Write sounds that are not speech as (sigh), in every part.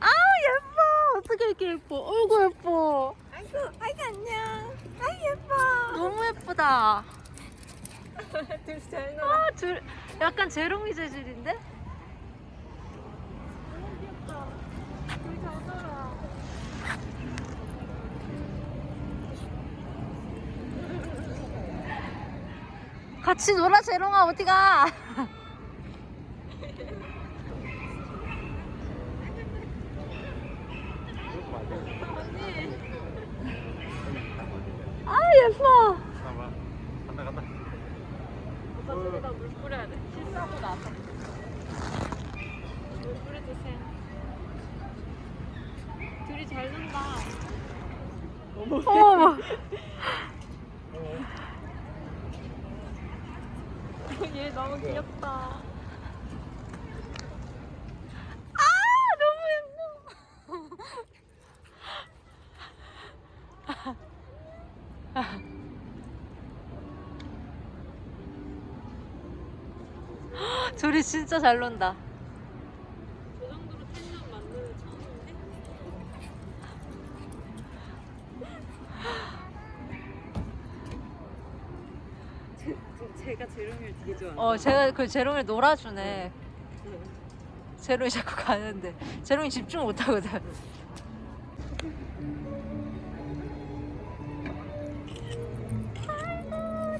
아 예뻐 어떻게 이렇게 예뻐 어이구 예뻐 아이고, 아이고 안녕. 아이 예뻐. 너무 예쁘다 (laughs) 둘이 잘 놀아. 아, 둘 약간 재롱이 재질인데? 너무 귀엽다. 둘이 잘 놀아. 같이 놀아 재롱아 어디가 아 예뻐. 간다 간다. 오빠 저기다 물 뿌려야 돼. 실수하고 나서. 물 뿌려주세요. 둘이 잘 논다. 어머 (laughs) (laughs) 얘 너무 귀엽다. 아 너무 예뻐. (laughs) 둘이 진짜 잘 논다 저 정도로 텐션 만드는 처음인데? 제, 제가 재롱이를 되게 좋아해요. 어 제가 그 재롱이 놀아주네. 재롱이 자꾸 가는데. 재롱이 집중 못 하거든.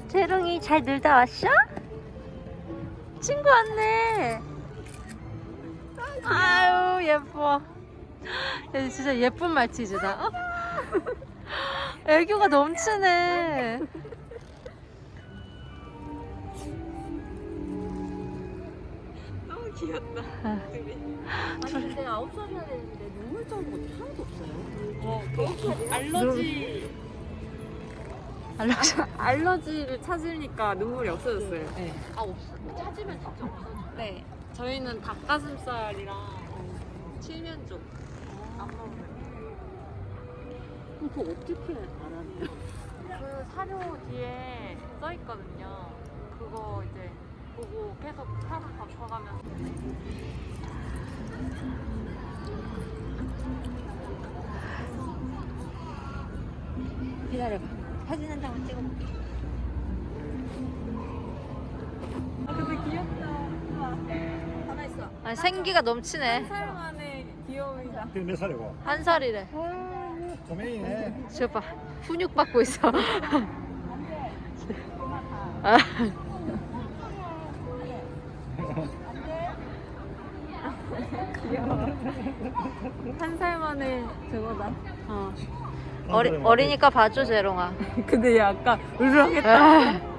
재롱이 잘 놀다 왔어? 친구 왔네. 아유 예뻐. 얘 진짜 예쁜 말티즈다. 어? 애교가 넘치네 귀엽다. 아. 둘이. 아니 근데 아홉 살이나 됐는데 눈물 짜는 것도 하나도 없어요. 어, 그 알러지 알려줘 (laughs) 알러지를 찾으니까 눈물이 없어졌어요. 네. 아 없어. 찾으면 진짜 없어. 네. 저희는 닭가슴살이랑 어, 칠면조 안 먹어요. 그럼 그거 어떻게 알아내요? 그 사료 뒤에 써 있거든요. 그거 이제 계속 사서 바꿔가면서. 기다려봐 사진 한 장만 찍어볼게 아 근데 귀엽다. 우와. 하나 있어. 아 생기가 넘치네 살 만에 귀여움이다. 그게 몇 살이고? 한 살이래 꼬맹이네. 저봐 훈육 받고 있어 아, (laughs) 한살 만에 저거다. 어. 어리, 어리니까 봐줘 재롱아 (laughs) 근데 얘 아까 울렁했다. 아. (laughs)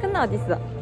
끝나 어딨어?